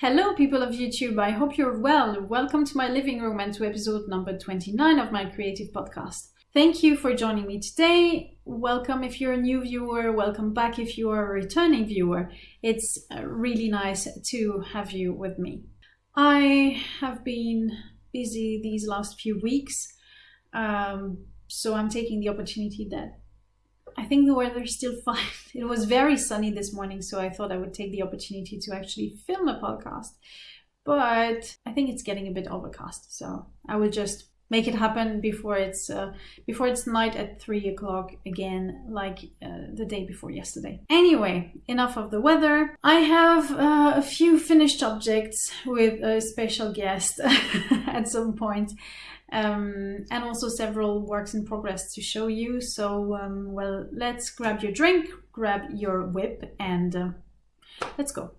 Hello, people of YouTube. I hope you're well. Welcome to my living room and to episode number 29 of my creative podcast. Thank you for joining me today. Welcome if you're a new viewer. Welcome back if you are a returning viewer. It's uh, really nice to have you with me. I have been busy these last few weeks, um, so I'm taking the opportunity that I think the weather's still fine. It was very sunny this morning, so I thought I would take the opportunity to actually film a podcast. But I think it's getting a bit overcast, so I will just make it happen before it's uh, before it's night at three o'clock again, like uh, the day before yesterday. Anyway, enough of the weather. I have uh, a few finished objects with a special guest at some point um, and also several works in progress to show you. So, um, well, let's grab your drink, grab your WIP, and uh, let's go.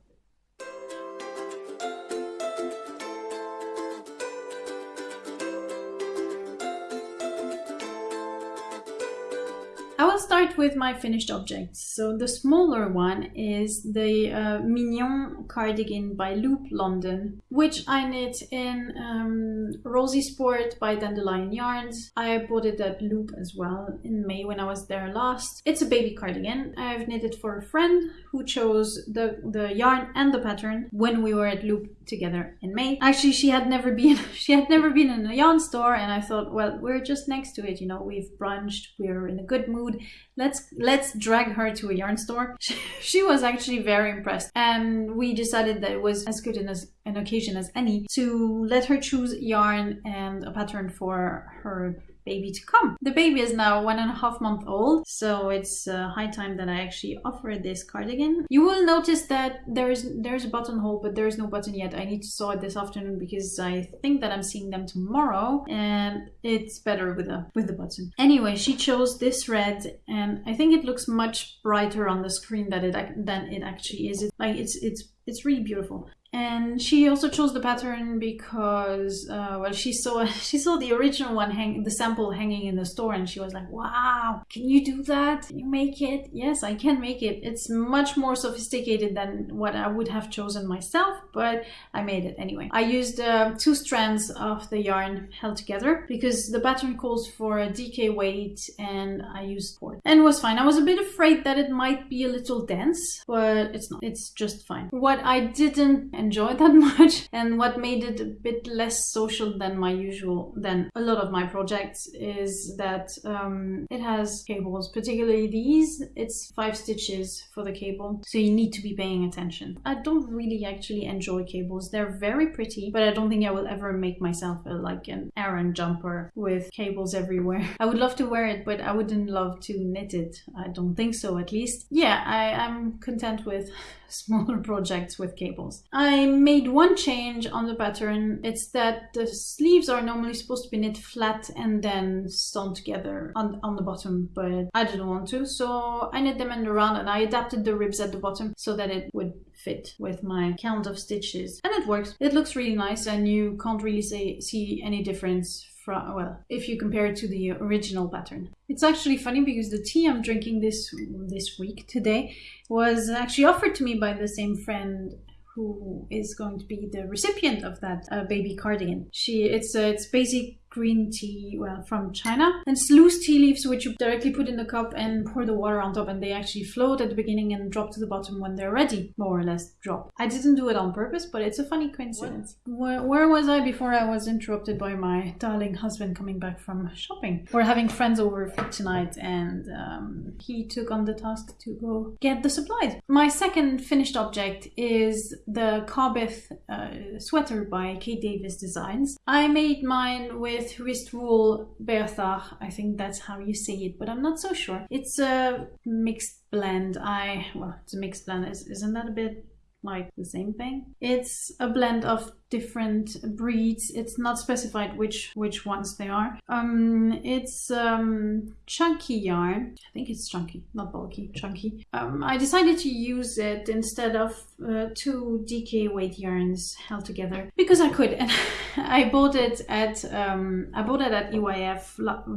Start with my finished objects. So the smaller one is the uh, Mignon cardigan by Loop London, which I knit in um, Rosy Sport by Dandelion Yarns. I bought it at Loop as well in May when I was there last. It's a baby cardigan. I've knitted for a friend who chose the, the yarn and the pattern when we were at Loop together in May. Actually, she had never been she had never been in a yarn store and I thought, well, we're just next to it, you know, we've brunched, we're in a good mood. Let's let's drag her to a yarn store. she was actually very impressed, and we decided that it was as good an, as, an occasion as any to let her choose yarn and a pattern for her baby to come. The baby is now one and a half month old, so it's uh, high time that I actually offer this cardigan. You will notice that there's there's a buttonhole, but there's no button yet. I need to sew it this afternoon because I think that I'm seeing them tomorrow, and it's better with a with the button. Anyway, she chose this red, and I think it looks much brighter on the screen than it than it actually is. It, like it's it's it's really beautiful and she also chose the pattern because uh, well she saw she saw the original one hang the sample hanging in the store and she was like wow can you do that? Can you make it? Yes i can make it. It's much more sophisticated than what i would have chosen myself but i made it anyway. I used uh, two strands of the yarn held together because the pattern calls for a DK weight and i used four and was fine. I was a bit afraid that it might be a little dense but it's not. It's just fine. What i didn't enjoy that much. And what made it a bit less social than my usual than a lot of my projects is that um, it has cables. Particularly these it's five stitches for the cable so you need to be paying attention. I don't really actually enjoy cables. They're very pretty but i don't think i will ever make myself a, like an Aran jumper with cables everywhere. I would love to wear it but i wouldn't love to knit it. I don't think so at least. Yeah i i'm content with smaller projects with cables. I made one change on the pattern. It's that the sleeves are normally supposed to be knit flat and then sewn together on, on the bottom, but I didn't want to. So I knit them in the round and I adapted the ribs at the bottom so that it would fit with my count of stitches. And it works. It looks really nice and you can't really say, see any difference from, well, if you compare it to the original pattern. It's actually funny because the tea I'm drinking this this week today was actually offered to me by the same friend who is going to be the recipient of that uh, baby cardigan. She it's uh, it's basic green tea, well, from China. And it's loose tea leaves, which you directly put in the cup and pour the water on top, and they actually float at the beginning and drop to the bottom when they're ready, more or less drop. I didn't do it on purpose, but it's a funny coincidence. Where, where, was I before I was interrupted by my darling husband coming back from shopping? We're having friends over for tonight, and um, he took on the task to go get the supplies. My second finished object is the Carbeth uh, sweater by Kate Davies Designs. I made mine with with Ristwool Berthar. I think that's how you say it, but I'm not so sure. It's a mixed blend. I, well, it's a mixed blend. Isn't that a bit like the same thing? It's a blend of different breeds. It's not specified which which ones they are. Um, it's um, chunky yarn. I think it's chunky, not bulky, chunky. Um, I decided to use it instead of uh, two DK weight yarns held together because I could, and I bought it at um, I bought it at EYF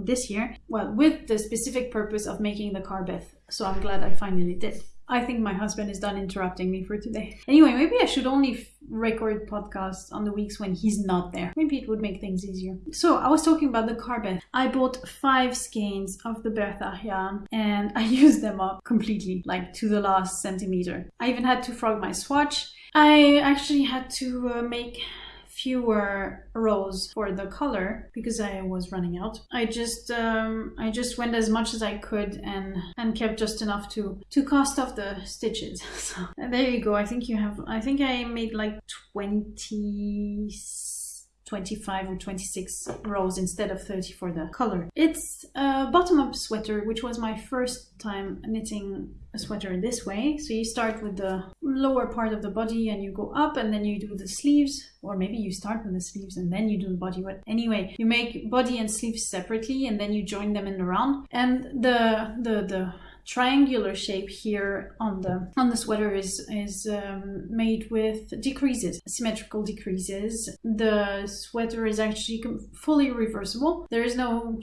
this year. Well, with the specific purpose of making the Carbeth. So I'm glad I finally did. I think my husband is done interrupting me for today. Anyway, maybe I should only record podcasts on the weeks when he's not there. Maybe it would make things easier. So I was talking about the Carbeth. I bought five skeins of the Bertha yarn and I used them up completely, like to the last centimeter. I even had to frog my swatch. I actually had to uh, make fewer rows for the color because I was running out. I just um, I just went as much as I could and and kept just enough to to cast off the stitches. So there you go. I think you have. I think I made like twenty 25 or 26 rows instead of 30 for the color. It's a bottom-up sweater, which was my first time knitting a sweater this way. So you start with the lower part of the body and you go up and then you do the sleeves, or maybe you start with the sleeves and then you do the body. But anyway, you make body and sleeves separately and then you join them in the round. And the the the triangular shape here on the on the sweater is is um, made with decreases symmetrical decreases. The sweater is actually fully reversible. There is no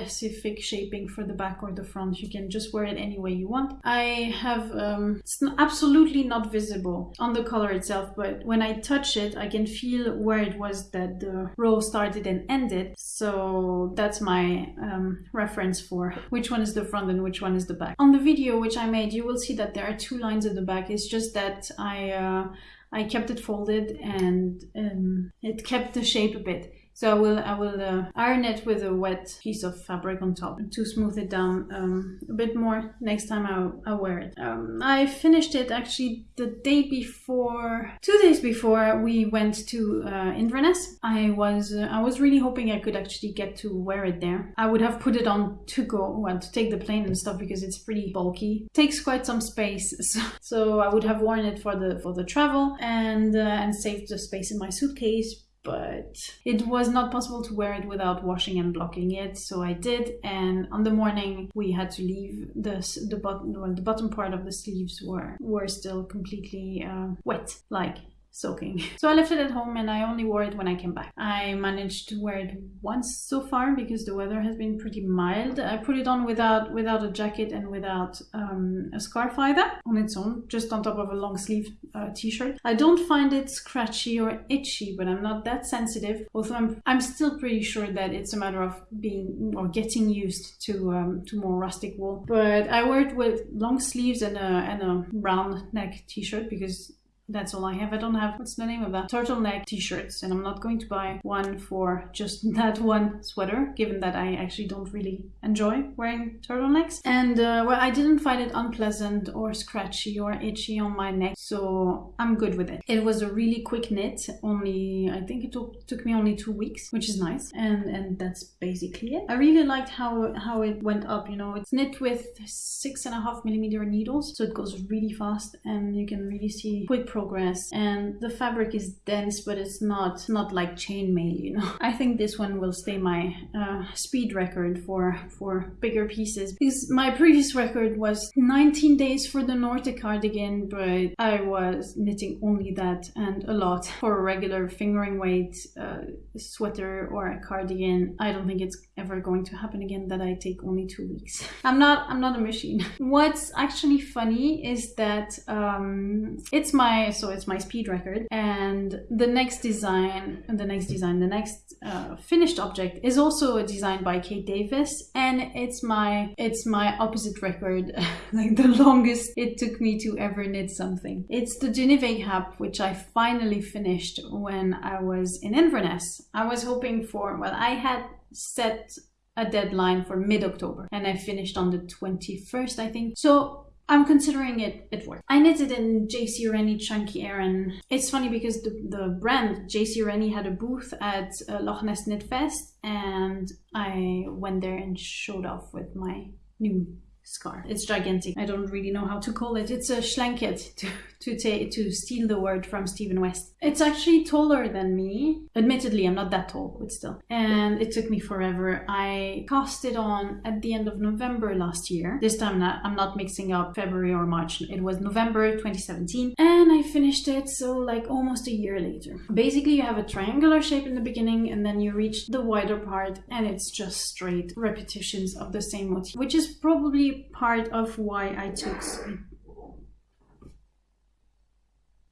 specific shaping for the back or the front. You can just wear it any way you want. I have, um, it's absolutely not visible on the collar itself, but when I touch it, I can feel where it was that the row started and ended. So that's my um, reference for which one is the front and which one is the back. On the video which I made, you will see that there are two lines at the back. It's just that I, uh, I kept it folded and um, it kept the shape a bit. So I will I will uh, iron it with a wet piece of fabric on top to smooth it down um, a bit more next time I, I wear it. Um, I finished it actually the day before, two days before we went to uh, Inverness. I was uh, I was really hoping I could actually get to wear it there. I would have put it on to go well to take the plane and stuff because it's pretty bulky. It takes quite some space, so, so I would have worn it for the for the travel and uh, and saved the space in my suitcase but it was not possible to wear it without washing and blocking it so i did and on the morning we had to leave the the bottom well, the bottom part of the sleeves were were still completely uh, wet like soaking. So I left it at home and I only wore it when I came back. I managed to wear it once so far because the weather has been pretty mild. I put it on without without a jacket and without um, a scarf either on its own, just on top of a long sleeve uh, t-shirt. I don't find it scratchy or itchy, but I'm not that sensitive. Although I'm I'm still pretty sure that it's a matter of being or getting used to um, to more rustic wool. But I wear it with long sleeves and a and a round neck t-shirt because that's all I have. I don't have, what's the name of that? Turtleneck t-shirts. And I'm not going to buy one for just that one sweater, given that I actually don't really enjoy wearing turtlenecks. And uh, well, I didn't find it unpleasant or scratchy or itchy on my neck. So I'm good with it. It was a really quick knit. Only, I think it took, took me only two weeks, which is nice. And and that's basically it. I really liked how, how it went up, you know, it's knit with six and a half millimeter needles. So it goes really fast and you can really see quick progress and the fabric is dense but it's not not like chainmail you know. I think this one will stay my uh, speed record for for bigger pieces because my previous record was 19 days for the nordic cardigan but i was knitting only that and a lot. For a regular fingering weight uh, sweater or a cardigan i don't think it's ever going to happen again that i take only two weeks. I'm not i'm not a machine. What's actually funny is that um, it's my so it's my speed record. And the next design the next design the next uh, finished object is also a design by Kate Davies. And it's my it's my opposite record like the longest it took me to ever knit something. It's the Genevieve Hap which I finally finished when I was in Inverness. I was hoping for well I had set a deadline for mid-October and I finished on the 21st I think. So I'm considering it it worked. I knitted in JC Rennie Chunky Aran. It's funny because the, the brand JC Rennie had a booth at uh, Loch Ness Knit Fest and I went there and showed off with my new scarf. It's gigantic. I don't really know how to call it. It's a schlanket to to take to steal the word from Stephen West. It's actually taller than me. Admittedly, I'm not that tall, but still. And it took me forever. I cast it on at the end of November last year. This time I'm not mixing up February or March. It was November 2017, and I finished it so like almost a year later. Basically, you have a triangular shape in the beginning, and then you reach the wider part, and it's just straight repetitions of the same motif, which is probably part of why I took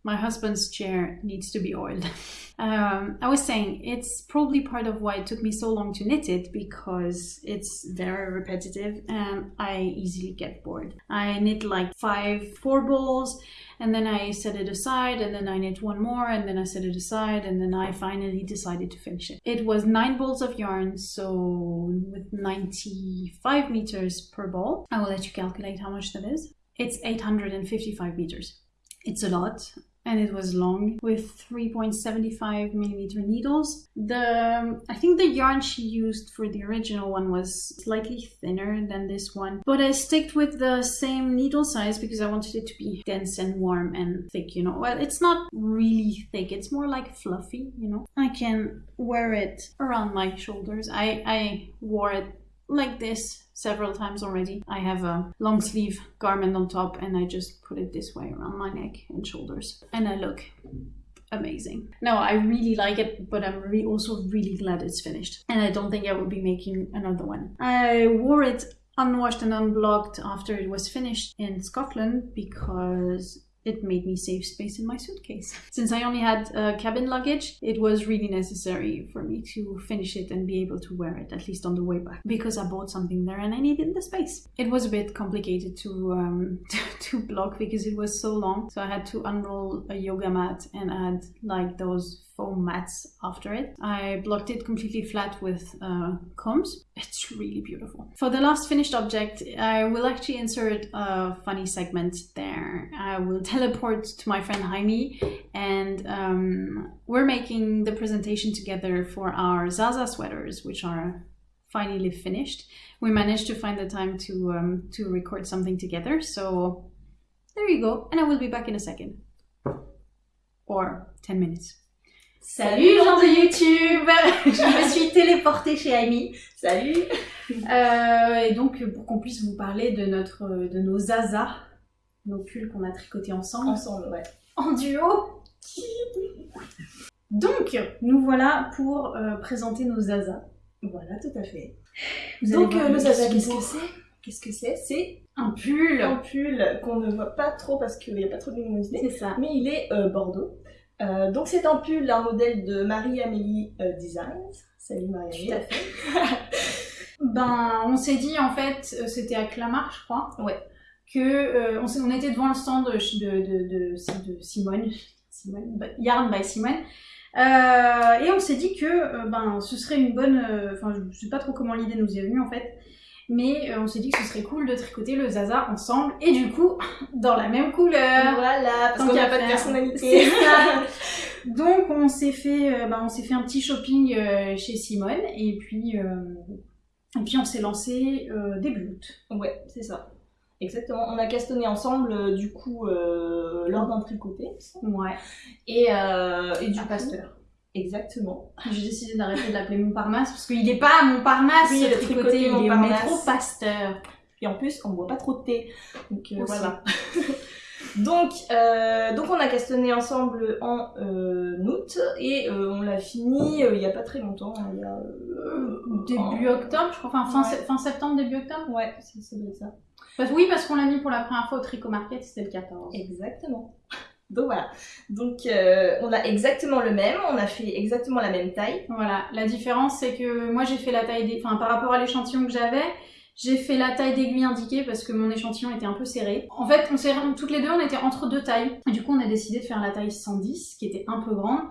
my husband's chair needs to be oiled. Um, I was saying it's probably part of why it took me so long to knit it because it's very repetitive and I easily get bored. I knit like five four balls and then I set it aside and then I knit one more and then I set it aside and then I finally decided to finish it. It was nine balls of yarn, so with 95 meters per ball. I will let you calculate how much that is. It's 855 meters. It's a lot and it was long with 3.75 millimeter needles. The um, I think the yarn she used for the original one was slightly thinner than this one, but I sticked with the same needle size because I wanted it to be dense and warm and thick, you know. Well, it's not really thick, it's more like fluffy, you know. I can wear it around my shoulders. I, I wore it like this several times already. I have a long sleeve garment on top and I just put it this way around my neck and shoulders and I look amazing. No, I really like it, but I'm re also really glad it's finished. And I don't think I will be making another one. I wore it unwashed and unblocked after it was finished in Scotland because it made me save space in my suitcase. Since I only had uh, cabin luggage, it was really necessary for me to finish it and be able to wear it, at least on the way back, because I bought something there and I needed the space. It was a bit complicated to, um, to block because it was so long, so I had to unroll a yoga mat and add like those foam mats after it. I blocked it completely flat with uh, combs. It's really beautiful. For the last finished object, I will actually insert a funny segment there. I will teleport to my friend Jaime and um, we're making the presentation together for our Zaza sweaters, which are finally finished. We managed to find the time to, um, to record something together, so there you go. And I will be back in a second. Or 10 minutes. Salut gens de YouTube Je me suis téléportée chez Amy. Salut euh, Et donc pour qu'on puisse vous parler de, notre, de nos Zaza, nos pulls qu'on a tricotés ensemble. Ensemble, ouais. En duo Donc, nous voilà pour euh, présenter nos Zaza. Voilà, tout à fait. Vous donc voir le Zaza, qu'est-ce que c'est Qu'est-ce que c'est C'est Un pull un pull qu'on ne voit pas trop parce qu'il n'y a pas trop de luminosité, C'est ça. mais il est euh, bordeaux. Euh, donc c'est un pull, un modèle de Marie-Amélie euh, Designs. Salut Marie-Amélie. Ben, on s'est dit en fait, euh, c'était à Clamart, je crois. Ouais. Que euh, on, on était devant le stand de, de, de, de, Simone, Simone, bah, Yarn by Simone. Euh, et on s'est dit que ben ce serait une bonne, enfin je sais pas trop comment l'idée nous est venue en fait, mais euh, on s'est dit que ce serait cool de tricoter le Zaza ensemble et du coup dans la même couleur. Voilà, parce qu'on n'a pas de personnalité. Ça. Donc on s'est fait, euh, bah, on s'est fait un petit shopping euh, chez Simone et puis et puis on s'est lancé début août. Ouais, c'est ça. Exactement. On a castonné ensemble, euh, du coup, euh, lors d'un tricoté. Ouais. Et, euh, et du. Pasteur. Exactement. J'ai décidé d'arrêter de l'appeler Montparnasse parce qu'il est pas à Montparnasse Oui, le tricoté, il est métro Pasteur. Et en plus, on boit pas trop de thé. Donc euh, voilà. donc, euh, donc on a castonné ensemble en euh, août et on l'a fini il y a pas très longtemps. hein, il y a, Début en- octobre, je crois, enfin fin, Ouais. fin septembre, début octobre? Ouais, c'est ça. Parce- oui, parce qu'on l'a mis pour la première fois au Tricot Market, c'était le 14. Exactement. Donc voilà. Donc euh, on a exactement le même, on a fait exactement la même taille. Voilà, la différence c'est que moi j'ai fait la taille des... Enfin par rapport à l'échantillon que j'avais, j'ai fait la taille d'aiguille indiquée parce que mon échantillon était un peu serré. En fait, on s'est... toutes les deux on était entre deux tailles. Du coup on a décidé de faire la taille 110 qui était un peu grande.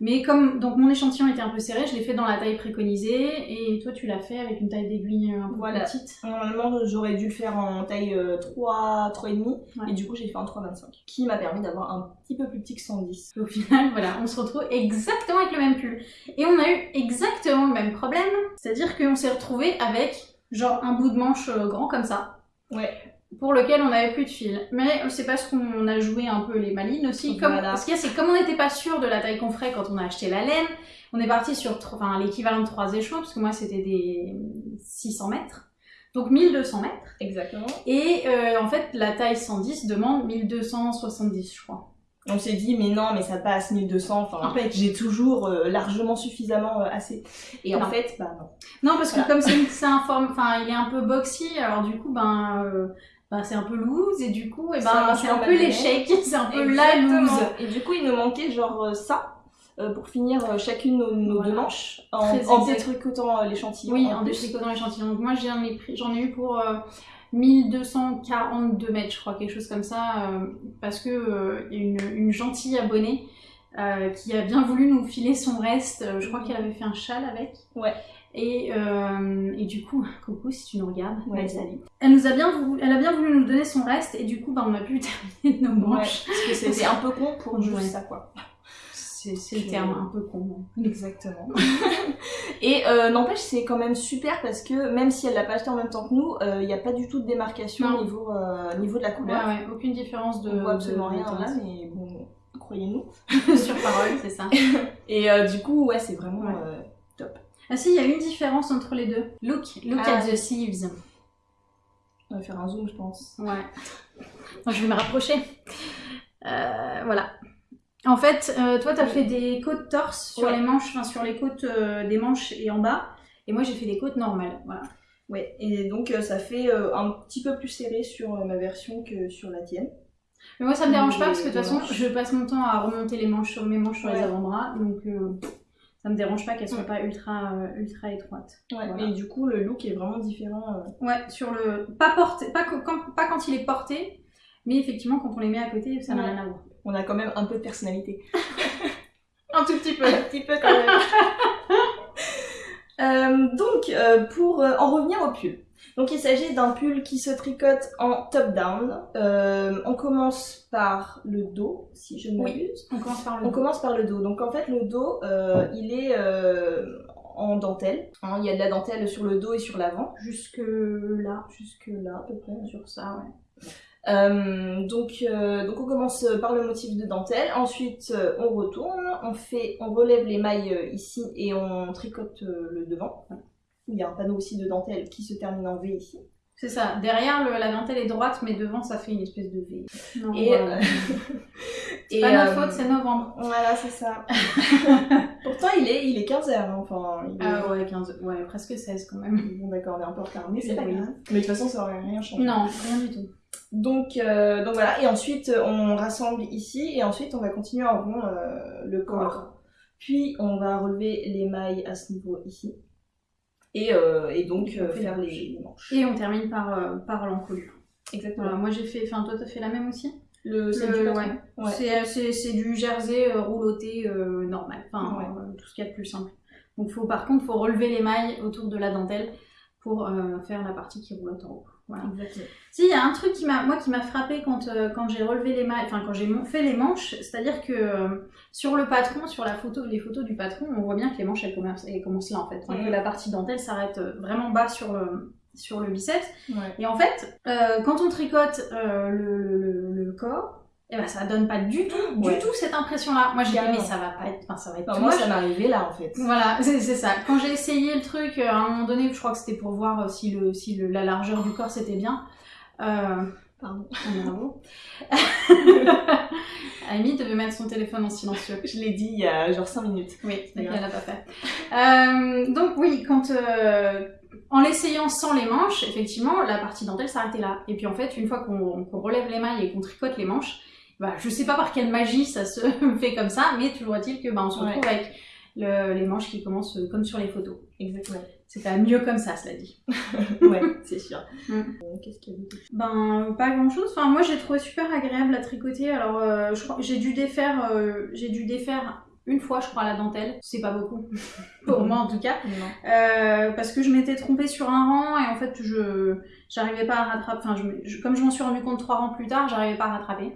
Mais comme donc mon échantillon était un peu serré, je l'ai fait dans la taille préconisée et toi tu l'as fait avec une taille d'aiguille un peu Voilà. petite. Normalement j'aurais dû le faire en taille euh, 3, 3,5 Ouais. et du coup j'ai fait en 3,25 qui m'a permis d'avoir un petit peu plus petit que 110. Et Au final, voilà, on se retrouve exactement avec le même pull. Et on a eu exactement le même problème, c'est-à-dire qu'on s'est retrouvé avec genre un bout de manche euh, grand comme ça. Ouais. Pour lequel on n'avait plus de fil. Mais c'est parce qu'on a joué un peu les malines aussi. Comme, Voilà. Ce qu'il y a, c'est comme on n'était pas sûr de la taille qu'on ferait quand on a acheté la laine, on est parti sur enfin, l'équivalent de trois échelons, parce que moi c'était des 600 mètres. Donc 1200 mètres. Exactement. Et euh, en fait, la taille 110 demande 1270, je crois. On s'est dit mais non mais ça passe 1200, enfin En fait. j'ai toujours euh, largement suffisamment euh, assez. Et en Non. fait bah non. Non, parce que comme c'est c'est un forme, enfin, il est un peu boxy, alors du coup, ben, bah, c'est un peu loose et du coup, et Ça ben, c'est un peu l'échec, c'est un peu la loose. Et du coup, il nous manquait genre euh, ça euh, pour finir euh, chacune nos, nos Voilà. deux manches en, en détricotant l'échantillon. Oui, en en détricotant l'échantillon. Donc moi j'en ai, pris- ai eu pour euh, 1242 mètres, je crois, quelque chose comme ça, euh, parce que euh, il y a une, une gentille abonnée euh, qui a bien voulu nous filer son reste. Je crois qu'elle avait fait un châle avec. Ouais. Et, euh, et du coup, coucou si tu nous regardes, Ouais. Elle nous a bien voulu, elle a bien voulu nous donner son reste et du coup, bah, on a pu terminer nos Ouais, manches. parce que c'était un peu con pour juste Ouais. ça quoi. C'est le terme un peu con. ouais. Exactement. Et euh, n'empêche, c'est quand même super parce que même si elle l'a pas acheté en même temps que nous, il n'y a pas du tout de démarcation au niveau, euh, niveau de la Ouais, couleur. ouais, aucune différence de. On voit absolument de- rien de là, mais bon, croyez-nous. Sur parole, c'est ça. Et euh, du coup, ouais, c'est vraiment. Ouais. Ah si, il y a une différence entre les deux. Look, look Ah. at the sleeves. on va faire un zoom, je pense. Ouais. Je vais me rapprocher. Euh, voilà. En fait, euh, toi, t'as fait des côtes torse sur Ouais. les manches, enfin sur les côtes euh, des manches et en bas. Et moi, j'ai fait des côtes normales. Voilà. Ouais, et donc ça fait un petit peu plus serré sur ma version que sur la tienne. Mais moi, ça me dérange pas parce que de toute façon, je passe mon temps à remonter les manches sur mes manches sur les Ouais. avant-bras. Donc, ça me dérange pas qu'elles soient Ouais. pas ultra, euh, ultra étroites. Ouais, Voilà. et du coup, le look est vraiment différent. euh. Ouais, sur le. Pas porté, pas, quand, pas quand il est porté, mais effectivement, quand on les met à côté, ça n'a Ouais. rien à voir. On a quand même un peu de personnalité. Un tout petit peu. Un petit peu quand même. Euh, donc, euh, pour euh, en revenir au pull. Donc, il s'agit d'un pull qui se tricote en top-down. On commence par le dos, si je ne Oui. m'abuse. On commence par le On commence par le dos. Donc, en fait, le dos, il est en dentelle. Hein, il y a de la dentelle sur le dos et sur l'avant. Jusque là, Jusque là, à peu près. sur ça, ouais. Euh, donc, euh, donc on commence par le motif de dentelle, ensuite euh, on retourne, on fait, on relève les mailles ici et on tricote le devant. Il y a un panneau aussi de dentelle qui se termine en V ici. C'est ça. Derrière, le- la dentelle est droite, mais devant, ça fait une espèce de V. Non, Et, voilà. et, pas notre faute, c'est novembre. Voilà, c'est ça. Pourtant il est, il est 15h, enfin. il est- Ah ouais, 15, ouais, presque 16 quand même. Bon d'accord, on est un peu retard, mais c'est pas Oui. grave. Mais de toute façon ça aurait rien changé. Non, rien du tout. Donc, euh, donc voilà, et ensuite euh, on rassemble ici, et ensuite on va continuer en rond euh, le corps. Puis on va relever les mailles à ce niveau ici. Et, euh, et donc on faire les manches. Et on termine par, par l'encolure. Exactement. Voilà, moi j'ai fait, enfin toi t'as fait la même aussi? Le, c'est du ouais. Du jersey rouloté normal, enfin Ouais. tout ce qu'il y a de plus simple. Donc faut, par contre, faut relever les mailles autour de la dentelle pour faire la partie qui roulotte en haut. Voilà. Exactement. Si, il y a un truc qui m'a, moi, qui m'a frappé quand, euh, quand j'ai relevé les mailles, enfin quand j'ai fait les manches, c'est-à-dire que euh, sur le patron, sur la photo, les photos du patron, on voit bien que les manches elles commencent, elles commencent là en fait, Enfin, que la partie dentelle s'arrête euh, vraiment bas sur le sur le biceps. Ouais. Et en fait, euh, quand on tricote le, le- le- le corps, eh ben ça donne pas du tout, du tout cette impression-là. Moi j'ai dit mais ça va pas être, enfin ça va être Enfin, too moi ça m'arrivait là en fait. Voilà, c'est ça. Quand j'ai essayé le truc, euh, à un moment donné, je crois que c'était pour voir euh, si, le, si le- la largeur du corps c'était bien. Euh, Pardon. bravo. Amy devait mettre son téléphone en silencieux. Je l'ai dit il y a genre 5 minutes. Oui, elle l'a pas fait. Euh, donc oui, quand euh, en l'essayant sans les manches, effectivement, la partie dentelle s'arrêtait là. Et puis en fait, une fois qu'on qu'on relève les mailles et qu'on tricote les manches, bah, je sais pas par quelle magie ça se fait comme ça, mais toujours est-il que bah, on se retrouve avec le- les manches qui commencent euh, comme sur les photos. Exactement. C'est pas mieux comme ça, cela dit. ouais, c'est sûr. Mm. Euh, Qu'est-ce qu'il y a d'autre? Ben, pas grand chose. Enfin, moi, j'ai trouvé super agréable à tricoter. Alors, euh, je crois j'ai dû défaire, euh, j'ai dû défaire une fois, je crois, la dentelle. C'est pas beaucoup. Pour moi, en tout cas. Euh, parce que je m'étais trompée sur un rang et en fait, je j'arrivais pas à rattraper. Enfin, je, me- je- comme je m'en suis rendu compte trois rangs plus tard, j'arrivais pas à rattraper.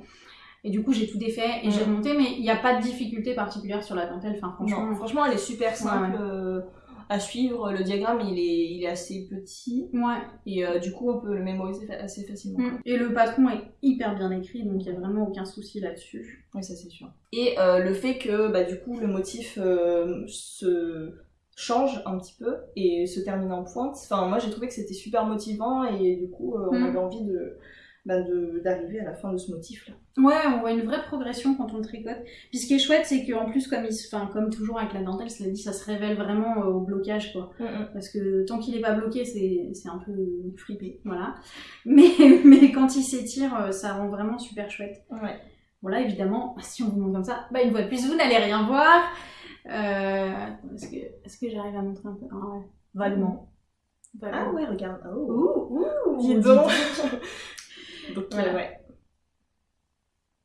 Et du coup, j'ai tout défait et j'ai remonté, mais il n'y a pas de difficulté particulière sur la dentelle. Enfin, franchement, Non, franchement, elle est super simple Ouais, ouais. euh, à suivre. Le diagramme, il est, il est assez petit ouais. et euh, du coup, on peut le mémoriser assez facilement. Mm. Et le patron est hyper bien écrit, donc il n'y a vraiment aucun souci là-dessus. Oui, ça c'est sûr. Et euh, le fait que bah, du coup le motif euh, se change un petit peu et se termine en pointe. Enfin, moi j'ai trouvé que c'était super motivant et du coup euh, on Mm. avait envie de, bah, de- d'arriver à la fin de ce motif là. Ouais, on voit une vraie progression quand on le tricote. Puis ce qui est chouette, c'est qu'en plus, comme, il se- enfin, comme toujours avec la dentelle, cela dit, ça se révèle vraiment euh, au blocage, quoi. Parce que tant qu'il est pas bloqué, c'est c'est un peu fripé, voilà. Mais, mais quand il s'étire, euh, ça rend vraiment super chouette. Ouais. Voilà, évidemment, si on vous montre comme ça, bah une fois de plus, vous n'allez rien voir. Euh, Est-ce que, est que j'arrive à montrer un peu? Ah ouais, vaguement. Ah Vaguement. ouais, regarde. Oh. Ouh, ouh, dis donc. Voilà. ouais.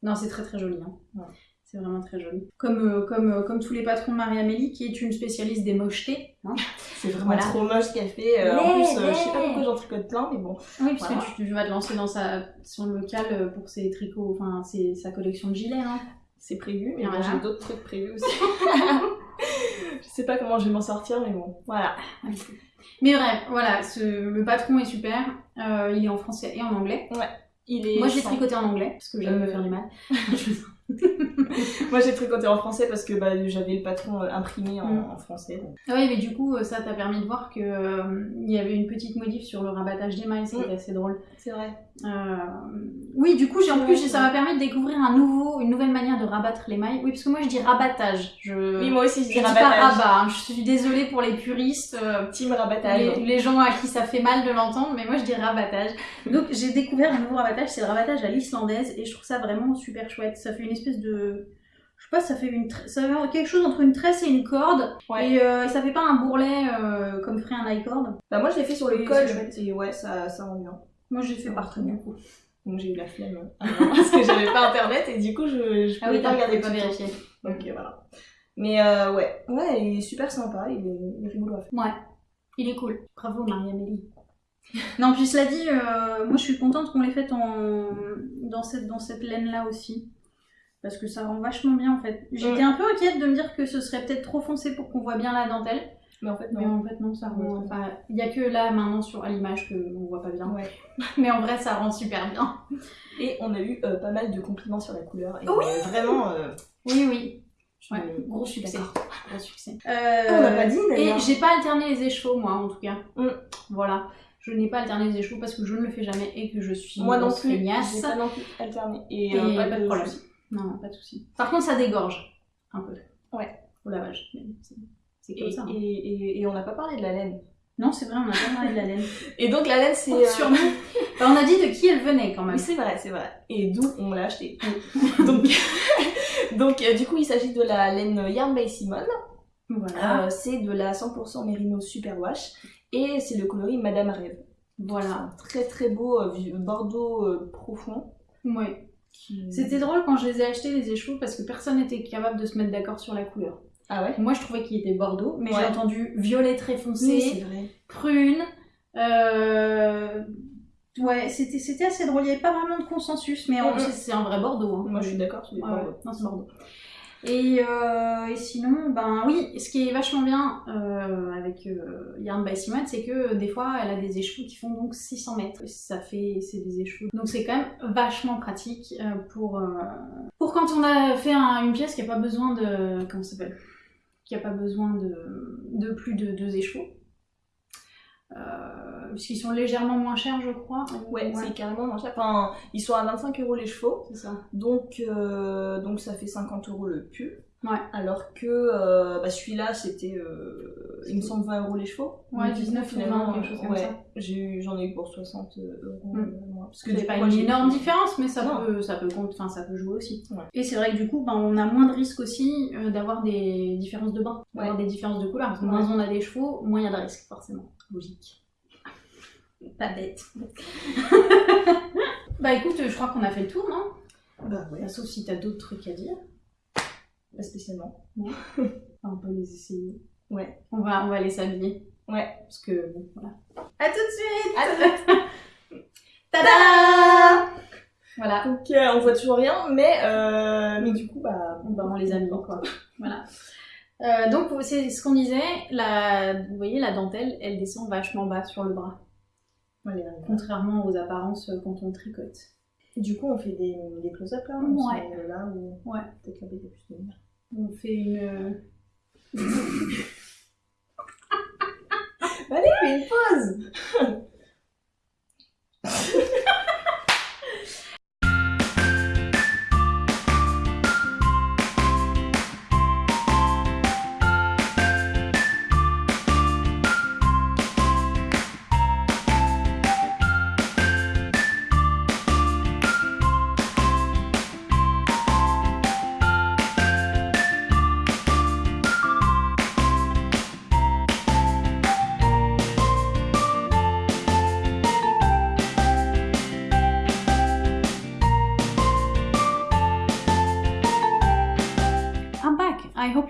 Non, c'est très très joli. Hein. Ouais. C'est vraiment très joli. Comme, euh, comme, euh, comme tous les patrons de Marie-Amélie, qui est une spécialiste des mochetés. Hein. C'est vraiment Voilà. trop moche ce qu'elle fait. Euh, en Ouais, plus, euh, je sais pas ouais. pourquoi j'en tricote plein, mais bon. Oui, puisque Voilà. tu, tu vas te lancer dans sa, son local pour ses tricots, enfin ses- sa collection de gilets. Hein. C'est prévu, mais Voilà. j'ai d'autres trucs prévus aussi. je sais pas comment je vais m'en sortir, mais bon. Voilà. Mais bref, voilà, ce, le patron est super. Euh, il est en français et en anglais. Il est Moi, j'ai tricoté en anglais, parce que j'aime me Euh, faire du mal. Moi j'ai tricoté en français parce que bah, j'avais le patron euh, imprimé en, Mm. en français. donc. Ah oui, mais du coup, euh, ça t'a permis de voir que euh, y avait une petite modif sur le rabattage des mailles, qui Mm. était assez drôle. C'est vrai. Euh, Oui, du coup, j'ai en plus, ça m'a permis de découvrir un nouveau, une nouvelle manière de rabattre les mailles. Oui, parce que moi, je dis rabattage. Je, Oui, moi aussi je je dis dis pas rabattage. rabat. hein. Je suis désolée pour les puristes. euh, Team rabattage. les, les gens à qui ça fait mal de l'entendre, mais moi je dis rabattage. Donc j'ai découvert un nouveau rabattage, c'est le rabattage à l'islandaise, et je trouve ça vraiment super chouette. Ça fait une espèce de. Je sais pas, ça fait, une tra- ça fait quelque chose entre une tresse et une corde, Ouais. et euh, ça fait pas un bourrelet euh, comme ferait un icord. Bah, moi je l'ai fait sur le col et ouais, ça, ça rend bien. Moi j'ai fait partout du coup. Donc j'ai eu la flemme hein, parce que j'avais pas internet et du coup je, je Ah pouvais oui, pas t'as regarder pas vérifié. Donc euh, voilà. Mais euh, ouais, ouais, il est super sympa, il est, il est rigolo à faire. Ouais, il est cool. Bravo Marie-Amélie. non, puis cela dit, euh, moi je suis contente qu'on l'ait faite en... dans cette, dans cette laine-là aussi. Parce que ça rend vachement bien en fait. J'étais un peu inquiète de me dire que ce serait peut-être trop foncé pour qu'on voit bien la dentelle. Mais en fait Mais non. en fait non, ça rend... Enfin, il y a que là maintenant sur, à l'image qu'on voit pas bien. Ouais. Mais en vrai ça rend super bien. Et on a eu euh, pas mal de compliments sur la couleur. Et Oui. euh, vraiment. euh, Oui, oui. Ouais, gros succès. Gros succès. On n'a pas dit Et d'ailleurs. j'ai pas alterné les écheveaux, moi, en tout cas. Mm. Voilà. Je n'ai pas alterné les écheveaux parce que je ne le fais jamais et que je suis Moi non plus. feignasse. J'ai pas non plus alterné. Et, Et euh, pas, de problème. Non, pas de souci. Par contre, ça dégorge un peu. Ouais. Au lavage. C'est- comme Et, ça. hein. et, et, et on n'a pas parlé de la laine. Non, c'est vrai, on a pas parlé de la laine. Et donc la laine c'est. Euh, Sûrement. Enfin, on a dit de qui elle venait quand même. Oui, c'est vrai, c'est vrai. Et d'où on l'a acheté. donc, donc euh, du coup, il s'agit de la laine Yarn by Simone. Voilà. Euh, c'est de la 100% Merino Superwash. Et c'est le coloris Madame Rêve. voilà. Très très beau euh, bordeaux euh, profond. Ouais. Qui- C'était drôle quand je les ai achetés, les écheveaux, parce que personne n'était capable de se mettre d'accord sur la couleur. Ah ouais? Moi, je trouvais qu'il était bordeaux, mais Ouais. j'ai entendu violet très foncé. Oui, c'est prune. Euh... Ouais, c'était c'était assez drôle. Il n'y avait pas vraiment de consensus, mais Mhm. c'est c'est un vrai Bordeaux. hein. Moi je suis d'accord, Ouais, ouais. Non, c'est Bordeaux. Et, euh, et sinon, ben oui, ce qui est vachement bien euh, avec euh, Yarn by Simone, c'est que des fois, elle a des écheveaux qui font donc 600 mètres. Ça fait, c'est des écheveaux. Donc c'est quand même vachement pratique euh, pour, euh, pour quand on a fait un- une pièce qui n'a pas besoin de... Comment ça s'appelle? Qui n'a pas besoin de, de plus de deux écheveaux. Euh, puisqu'ils sont légèrement moins chers, je crois. Ouais, c'est carrément moins cher. Enfin, ils sont à 25 euros les chevaux. c'est ça. Donc, euh, donc ça fait 50 euros le pull. Ouais. Alors que euh, bah, celui-là, c'était, euh, il me semble, 20 euros les chevaux. Ouais, Donc, 19 ou 20, quelque chose comme ouais, ça. j'ai J'en ai eu pour 60 euros. Mm. euh, moi. Parce que C'est pas une énorme différence, mais ça Non. peut, ça peut compte, enfin ça peut jouer aussi. Ouais. Et c'est vrai que du coup, ben, on a moins de risques aussi euh, d'avoir des différences de bain, d'avoir des différences de couleur. Parce que moins on a des chevaux, moins il y a de risques, forcément. Logique. Pas bête. bah écoute, je crois qu'on a fait le tour, non Bah ouais, Bah, Sauf si t'as d'autres trucs à dire. pas spécialement. On peut les essayer. Ouais. On va, on va les s'habiller. Ouais. Parce que, bon, voilà. À tout de suite Ah, Tada Voilà. Donc euh, on voit toujours rien, mais, euh, mais du coup, bah, Bah, on les a mis, quoi. voilà. Euh, donc, c'est ce qu'on disait, la, vous voyez, la dentelle, elle descend vachement bas sur le bras. Contrairement aux apparences euh, quand on tricote. Du coup, on fait des, des close-up là on Ouais. Là ou Ouais. peut-être plus de. On fait une... Allez, fais une pause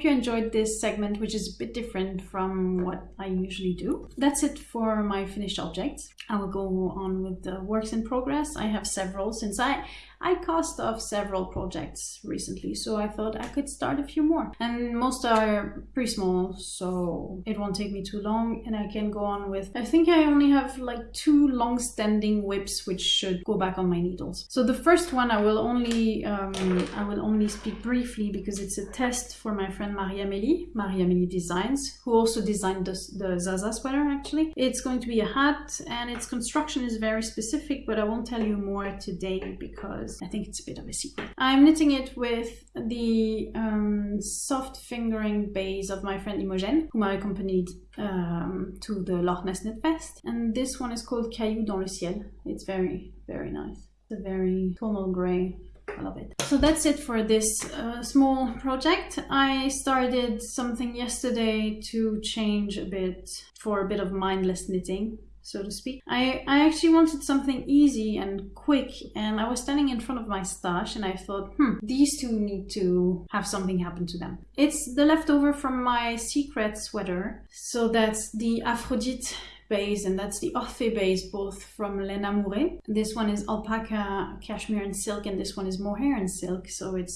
hope you enjoyed this segment, which is a bit different from what I usually do. That's it for my finished objects. I will go on with the works in progress. I have several since I I cast off several projects recently, so I thought I could start a few more. And most are pretty small, so it won't take me too long and I can go on with, I think I only have like two long-standing WIPs which should go back on my needles. So the first one I will only, um, I will only speak briefly because it's a test for my friend Marie-Amélie, Marie-Amélie Designs, who also designed the, the Zaza sweater actually. It's going to be a hat and its construction is very specific, but I won't tell you more today because because I think it's a bit of a secret. I'm knitting it with the um, soft fingering base of my friend Imogen, whom I accompanied um, to the Loch Ness Knit Fest. And this one is called Caillou dans le ciel. It's very, very nice. It's a very tonal grey I love it. So that's it for this uh, small project. I started something yesterday to change a bit for a bit of mindless knitting so to speak. I, I actually wanted something easy and quick and I was standing in front of my stash and I thought, hmm, these two need to have something happen to them. It's the leftover from my secret sweater. So that's the Aphrodite base and that's the Orphée base both from Lena Mouret. This one is alpaca, cashmere and silk and this one is mohair and silk so it's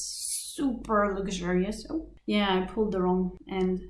super luxurious. Oh yeah, I pulled the wrong end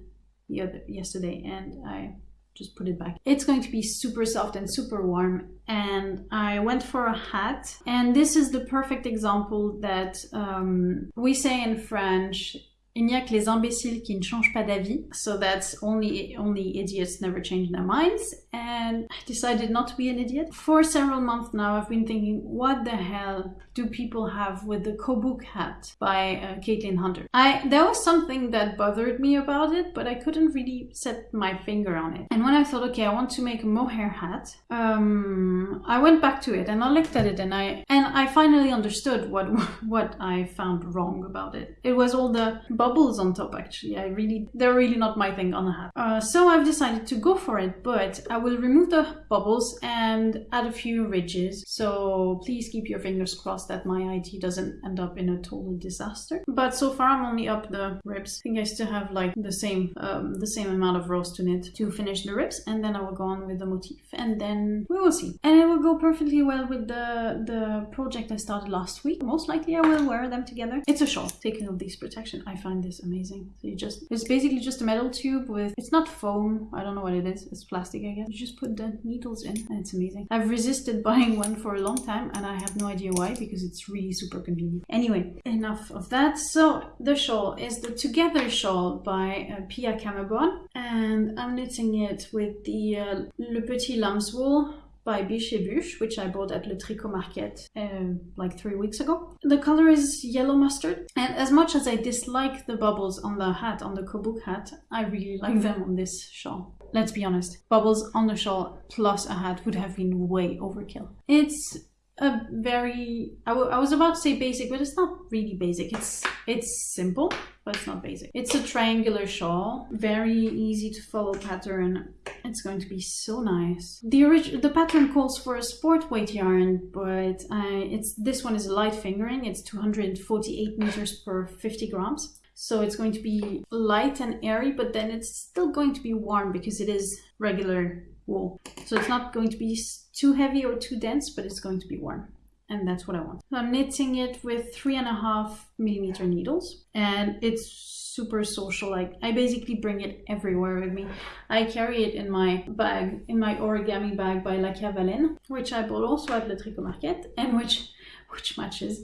the other yesterday and I just put it back. It's going to be super soft and super warm and I went for a hat and this is the perfect example that um, we say in French Il n'y a que les imbéciles qui ne changent pas d'avis. So that's only only idiots never change their minds. And I decided not to be an idiot. For several months now, I've been thinking, what the hell do people have with the Kobuk hat by uh, Caitlin Hunter? I there was something that bothered me about it, but I couldn't really set my finger on it. And when I thought, okay, I want to make a mohair hat, um, I went back to it and I looked at it and I and I finally understood what what I found wrong about it. It was all the bubbles on top actually. I really, they're really not my thing on a hat. Uh, so I've decided to go for it, but I will remove the bubbles and add a few ridges. So please keep your fingers crossed that my IT doesn't end up in a total disaster. But so far I'm only up the ribs. I think I still have like the same, um, the same amount of rows to knit to finish the ribs and then I will go on with the motif and then we will see. And it will go perfectly well with the, the project I started last week. Most likely I will wear them together. It's a shawl. Taking of these protection, I find find this amazing. So you just, it's basically just a metal tube with, it's not foam, I don't know what it is, it's plastic I guess. You just put the needles in and it's amazing. I've resisted buying one for a long time and I have no idea why because it's really super convenient. Anyway, enough of that. So the shawl is the Together shawl by uh, Pia Kammeborn and I'm knitting it with the uh, Le Petit Lamb's wool by Biche Bûche, which I bought at Le Tricot Market uh, like three weeks ago. The color is yellow mustard, and as much as I dislike the bubbles on the hat, on the Kobuk hat, I really like them on this shawl. Let's be honest, bubbles on the shawl plus a hat would have been way overkill. It's a very I, I was about to say basic but it's not really basic. It's it's simple but it's not basic. It's a triangular shawl very easy to follow pattern. It's going to be so nice. The original the pattern calls for a sport weight yarn but I, it's this one is light fingering. It's 248 meters per 50 grams. So it's going to be light and airy but then it's still going to be warm because it is regular wool. So it's not going to be too heavy or too dense, but it's going to be warm. And that's what I want. So I'm knitting it with three and a half millimeter needles and it's super social. Like I basically bring it everywhere with me. I carry it in my bag, in my origami bag by La Cavaline, which I bought also at Le Tricot Market and which, which matches.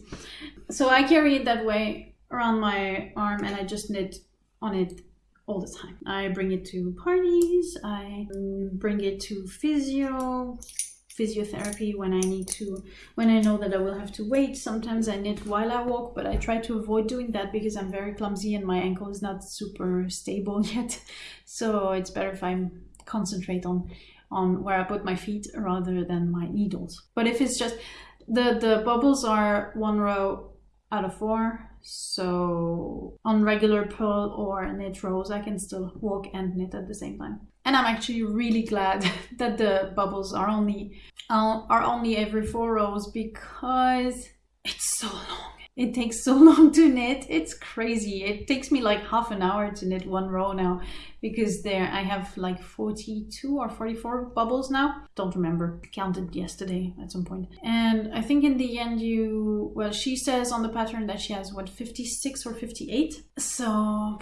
So I carry it that way around my arm and I just knit on it all the time. I bring it to parties, I bring it to physio, physiotherapy when I need to, when I know that I will have to wait. Sometimes I knit while I walk, but I try to avoid doing that because I'm very clumsy and my ankle is not super stable yet. So it's better if I concentrate on on where I put my feet rather than my needles. But if it's just, the, the bubbles are one row out of four, so on regular purl or knit rows, I can still walk and knit at the same time. And I'm actually really glad that the bubbles are only uh, are only every four rows because it's so long it takes so long to knit. It's crazy. It takes me like half an hour to knit one row now because there I have like 42 or 44 bubbles now. Don't remember. Counted yesterday at some point. And I think in the end you well she says on the pattern that she has what 56 or 58. So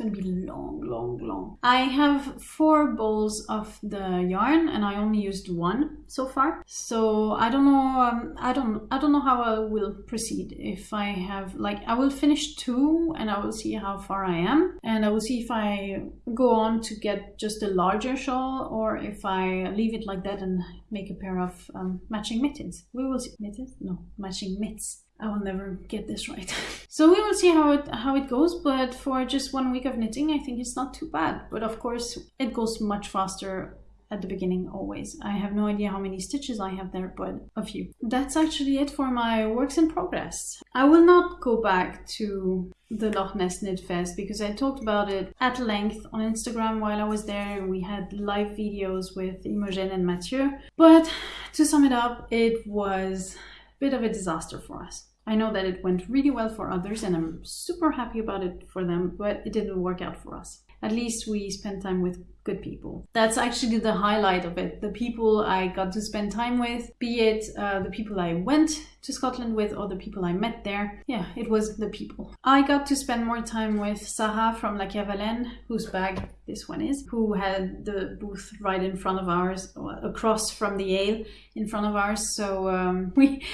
gonna be long, long, long. I have four bowls of the yarn and I only used one so far. So I don't know, um, I don't, I don't know how I will proceed. If I have, like, I will finish two and I will see how far I am. And I will see if I go on to get just a larger shawl or if I leave it like that and make a pair of um, matching mittens. We will see. Mittens? No, matching mitts. I will never get this right. so we will see how it how it goes, but for just one week of knitting, I think it's not too bad. But of course, it goes much faster at the beginning always. I have no idea how many stitches I have there, but a few. That's actually it for my works in progress. I will not go back to the Loch Ness Knit Fest because I talked about it at length on Instagram while I was there. We had live videos with Imogen and Mathieu. But to sum it up, it was a bit of a disaster for us. I know that it went really well for others and I'm super happy about it for them, but it didn't work out for us. At least we spent time with good people. That's actually the highlight of it. The people I got to spend time with, be it uh, the people I went to Scotland with or the people I met there. Yeah, it was the people. I got to spend more time with Sarah from La Cavalenne, whose bag this one is, who had the booth right in front of ours, across from the ale in front of ours. So um, we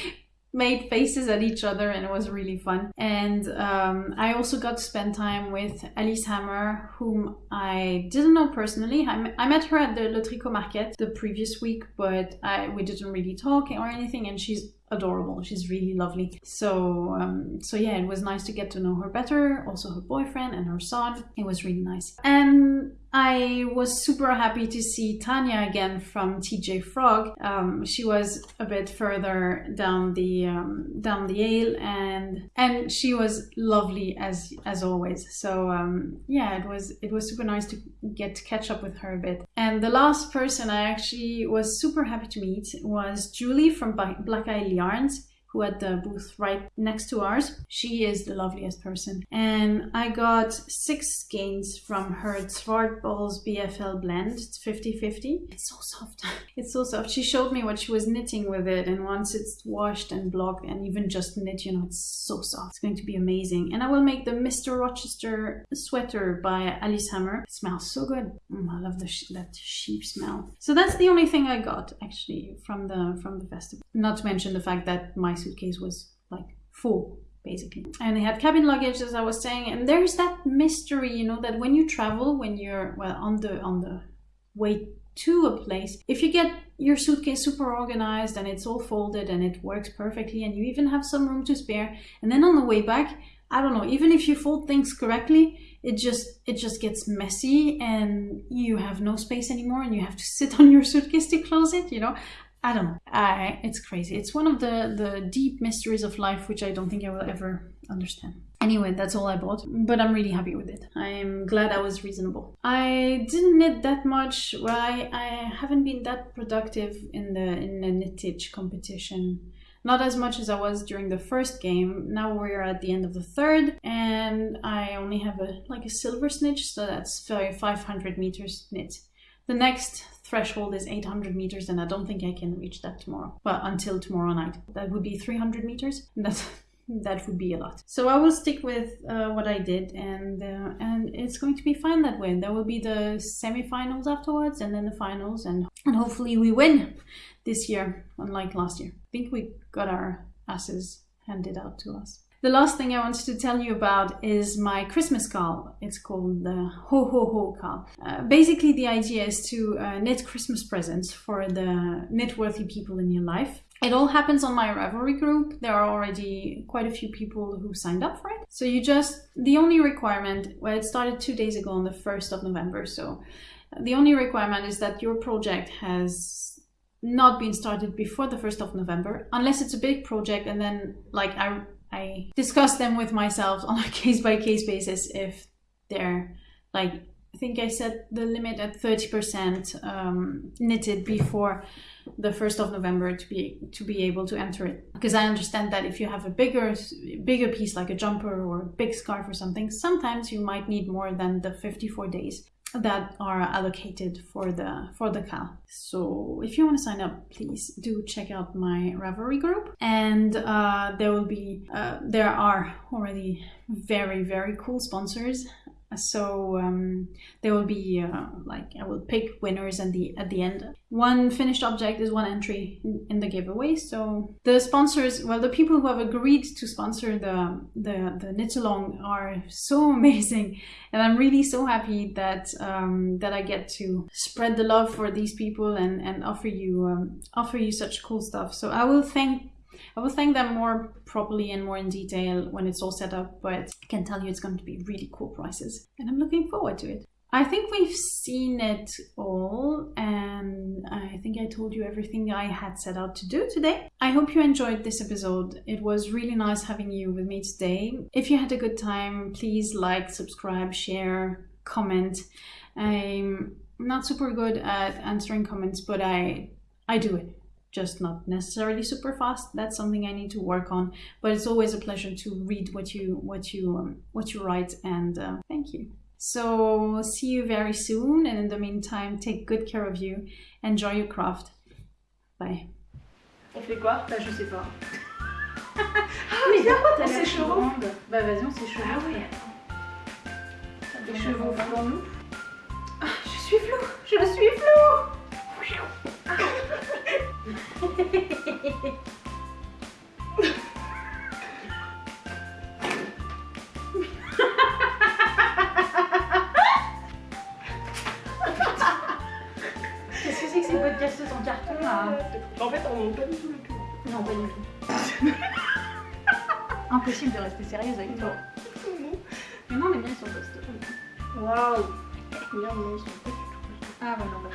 made faces at each other and it was really fun. And um, I also got to spend time with Alice Hammer, whom I didn't know personally. I, I met her at the Le Tricot Market the previous week, but I, we didn't really talk or anything. And she's adorable. She's really lovely. So um, so yeah, it was nice to get to know her better. Also her boyfriend and her son. It was really nice. And I was super happy to see Tanya again from TJ Frog. Um, she was a bit further down the um, down the aisle, and and she was lovely as as always. So um, yeah, it was it was super nice to get to catch up with her a bit. And the last person I actually was super happy to meet was Julie from Black Isle Yarns who had the booth right next to ours. She is the loveliest person. And I got six skeins from her Zwartbles BFL blend. It's 50-50. It's so soft. it's so soft. She showed me what she was knitting with it and once it's washed and blocked and even just knit, you know, it's so soft. It's going to be amazing. And I will make the Mr. Rochester sweater by Alice Hammer. It smells so good. Mm, I love the sh that sheep smell. So that's the only thing I got actually from the from the festival. Not to mention the fact that my suitcase was like full basically. And they had cabin luggage, as I was saying. And there's that mystery, you know, that when you travel, when you're well on the on the way to a place, if you get your suitcase super organized and it's all folded and it works perfectly, and you even have some room to spare, and then on the way back, I don't know, even if you fold things correctly, it just it just gets messy and you have no space anymore and you have to sit on your suitcase to close it you know I don't know. I, it's crazy. It's one of the, the deep mysteries of life, which I don't think I will ever understand. Anyway, that's all I bought, but I'm really happy with it. I'm glad I was reasonable. I didn't knit that much. Well, I, I haven't been that productive in the in the knittage competition. Not as much as I was during the first game. Now we're at the end of the third, and I only have a like a silver snitch, so that's 500 meters knit. The next threshold is 800 meters and I don't think I can reach that tomorrow. Well, until tomorrow night. That would be 300 meters. That's that would be a lot. So I will stick with uh, what I did, and uh, and it's going to be fine that way. There will be the semifinals afterwards, and then the finals, and and hopefully we win this year, unlike last year. I think we got our asses handed out to us. The last thing I wanted to tell you about is my Christmas KAL. It's called the Ho Ho Ho KAL. Uh, basically, the idea is to uh, knit Christmas presents for the knit-worthy people in your life. It all happens on my Ravelry group. There are already quite a few people who signed up for it. So you just, the only requirement, well, it started two days ago on the 1st of November. So the only requirement is that your project has not been started before the 1st of November, unless it's a big project and then like I I discuss them with myself on a case by case basis if they're like I think I set the limit at 30% um, knitted before the 1st of November to be to be able to enter it. Because I understand that if you have a bigger bigger piece like a jumper or a big scarf or something sometimes you might need more than the 54 days that are allocated for the for the KAL so if you want to sign up please do check out my ravelry group. And uh, there will be uh, there are already very very cool sponsors so um, there will be uh, like I will pick winners at the at the end. One finished object is one entry in, the giveaway. So the sponsors, well, the people who have agreed to sponsor the the the knit along are so amazing, and I'm really so happy that um, that I get to spread the love for these people and and offer you um, offer you such cool stuff. So I will thank I will thank them more properly and more in detail when it's all set up, but I can tell you it's going to be really cool prices and I'm looking forward to it. I think we've seen it all, and I think I told you everything I had set out to do today. I hope you enjoyed this episode. It was really nice having you with me today. If you had a good time, please like, subscribe, share, comment. I'm not super good at answering comments, but I I do it just not necessarily super fast. That's something I need to work on. But it's always a pleasure to read what you what you um, what you write, and uh, thank you. So see you very soon, and in the meantime, take good care of you. Enjoy your craft. Bye. On fait quoi Bah je sais pas. ah mais viens, on s'échauffe. Bah vas-y, on s'échauffe. Ah oui, attends. Les chevaux nous. Ah, je suis flou, je suis flou. Qu'est-ce que c'est que ces podcasts en carton là En fait, on monte pas du tout le cul. Non, pas du tout. Impossible de rester sérieuse avec toi. Mais non, les miens ils sont costauds. Waouh Les miens ils sont pas du tout Ah, bah non, bah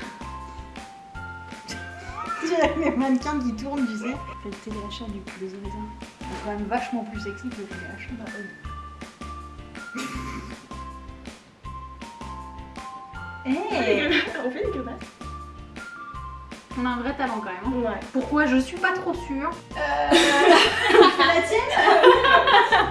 dirais les mannequins qui tournent, tu sais. Fais le téléachat du coup, désolé. C'est quand même vachement plus sexy que le téléachat. Bah, oui. Hey On fait On a un vrai talent quand même. Hein. Ouais. Pourquoi? Je suis pas trop sûre. Euh...